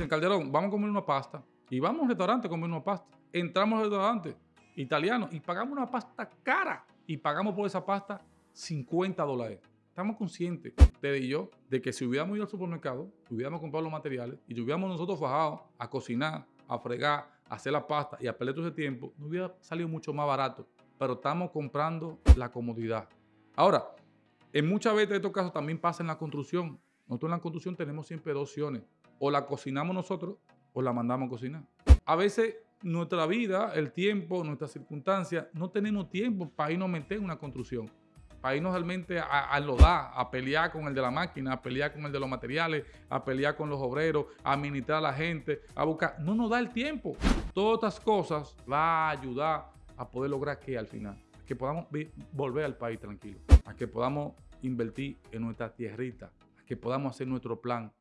dicen, Calderón, vamos a comer una pasta. Y vamos a un restaurante a comer una pasta. Entramos al restaurante italiano y pagamos una pasta cara. Y pagamos por esa pasta 50 dólares. Estamos conscientes, ustedes y yo, de que si hubiéramos ido al supermercado, hubiéramos comprado los materiales y hubiéramos nosotros fajado a cocinar, a fregar, a hacer la pasta y a perder todo ese tiempo, nos hubiera salido mucho más barato. Pero estamos comprando la comodidad. Ahora, en muchas veces de estos casos también pasa en la construcción. Nosotros en la construcción tenemos siempre dos opciones. O la cocinamos nosotros o la mandamos a cocinar. A veces nuestra vida, el tiempo, nuestras circunstancias, no tenemos tiempo para irnos a meter en una construcción para irnos realmente a, a lodar, a pelear con el de la máquina, a pelear con el de los materiales, a pelear con los obreros, a administrar a la gente, a buscar. No nos da el tiempo. Todas estas cosas va a ayudar a poder lograr que al final, que podamos volver al país tranquilo, a que podamos invertir en nuestra tierrita, que podamos hacer nuestro plan